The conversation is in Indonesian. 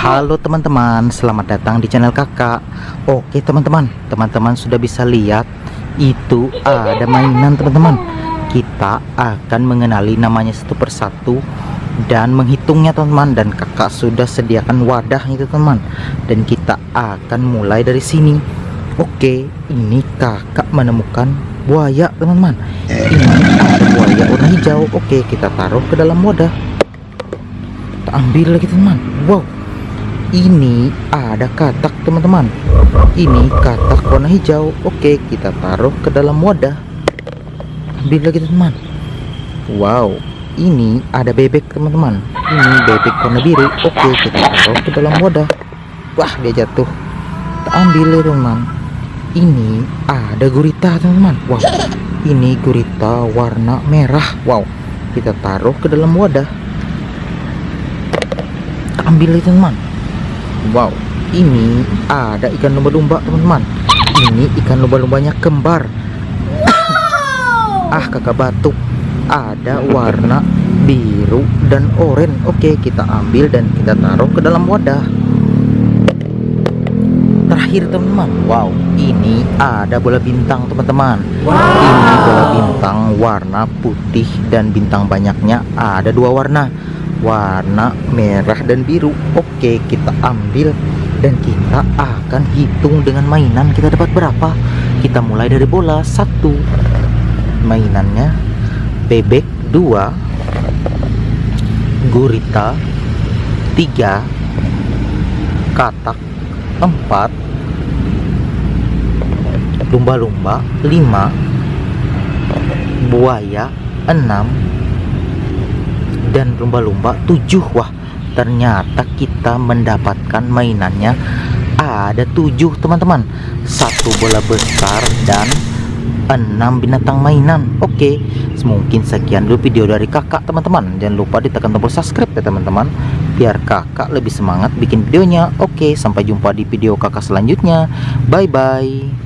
Halo teman-teman, selamat datang di channel kakak. Oke teman-teman, teman-teman sudah bisa lihat Itu ada mainan teman-teman. Kita akan mengenali namanya satu persatu Dan menghitungnya teman-teman. Dan kakak sudah sediakan wadah itu teman Dan kita akan mulai dari sini. Oke, ini kakak menemukan buaya teman-teman. Ini ada buaya warna hijau. Oke, kita taruh ke dalam wadah. Kita ambil lagi teman Wow ini ada katak teman-teman. Ini katak warna hijau. Oke kita taruh ke dalam wadah. Ambil lagi teman wow ini ada bebek teman-teman. Ini bebek warna biru. Oke kita taruh ke dalam wadah. Wah dia jatuh. Kita ambil ya teman ini ada gurita teman-teman. Wow ini gurita warna merah. Wow kita taruh ke dalam wadah. Ambil ya teman Wow, ini ada ikan lumba-lumba teman-teman. Ini ikan lumba-lumbanya kembar. ah, kakak batuk. Ada warna biru dan oranye. Oke, kita ambil dan kita taruh ke dalam wadah. Terakhir teman-teman, wow, ini ada bola bintang teman-teman. Wow. Ini bola bintang warna putih dan bintang banyaknya ada dua warna warna merah dan biru. Oke kita ambil dan kita akan hitung dengan mainan. Kita dapat berapa? Kita mulai dari bola. Satu. Mainannya. Bebek. Dua. Gurita. Tiga. Katak. Empat. Lumba-lumba. Lima. Buaya. Enam dan lumba-lumba tujuh. Wah ternyata kita mendapatkan mainannya. Ada tujuh teman-teman. Satu bola besar dan enam binatang mainan. Oke mungkin sekian dulu video dari kakak teman-teman. Jangan lupa ditekan tombol subscribe ya teman-teman. Biar kakak lebih semangat bikin videonya. Oke sampai jumpa di video kakak selanjutnya. Bye bye